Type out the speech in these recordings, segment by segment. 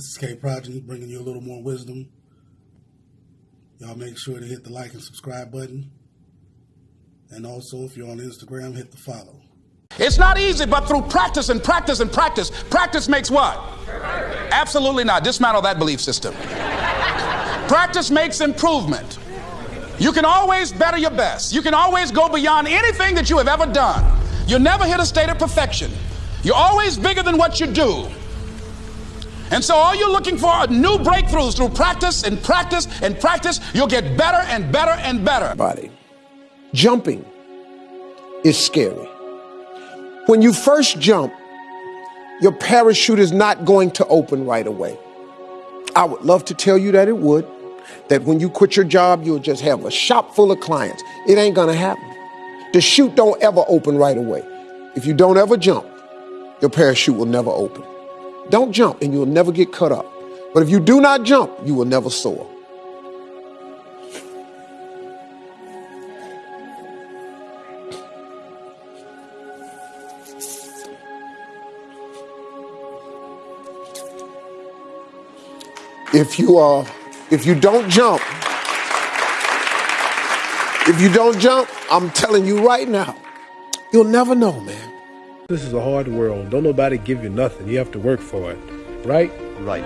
This is K Progeny bringing you a little more wisdom. Y'all make sure to hit the like and subscribe button. And also, if you're on Instagram, hit the follow. It's not easy, but through practice and practice and practice, practice makes what? Absolutely not. Dismantle that belief system. practice makes improvement. You can always better your best. You can always go beyond anything that you have ever done. You'll never hit a state of perfection. You're always bigger than what you do. And so all you're looking for are new breakthroughs through practice and practice and practice. You'll get better and better and better. Body. Jumping is scary. When you first jump, your parachute is not going to open right away. I would love to tell you that it would, that when you quit your job, you'll just have a shop full of clients. It ain't gonna happen. The chute don't ever open right away. If you don't ever jump, your parachute will never open. Don't jump and you'll never get cut up. But if you do not jump, you will never soar. If you uh, if you don't jump, if you don't jump, I'm telling you right now, you'll never know, man. This is a hard world. Don't nobody give you nothing. You have to work for it, right? Right.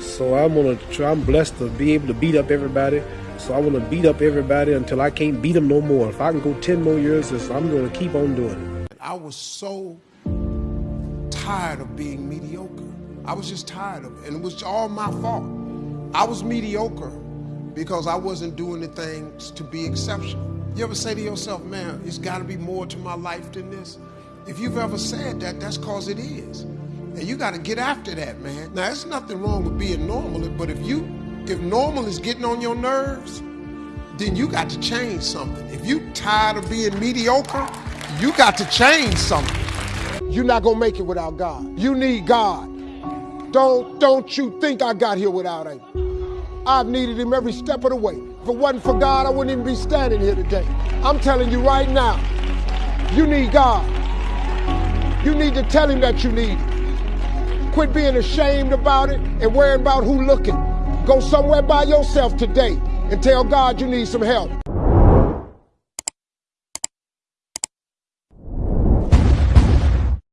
So I'm gonna try. I'm blessed to be able to beat up everybody. So I want to beat up everybody until I can't beat them no more. If I can go ten more years, I'm gonna keep on doing it. I was so tired of being mediocre. I was just tired of it, and it was all my fault. I was mediocre because I wasn't doing the things to be exceptional. You ever say to yourself, man, it's got to be more to my life than this? If you've ever said that, that's because it is. And you got to get after that, man. Now, there's nothing wrong with being normal, but if you, if normal is getting on your nerves, then you got to change something. If you tired of being mediocre, you got to change something. You're not gonna make it without God. You need God. Don't don't you think I got here without him? I've needed him every step of the way. If it wasn't for God, I wouldn't even be standing here today. I'm telling you right now, you need God. You need to tell him that you need him. Quit being ashamed about it and worrying about who looking. Go somewhere by yourself today and tell God you need some help.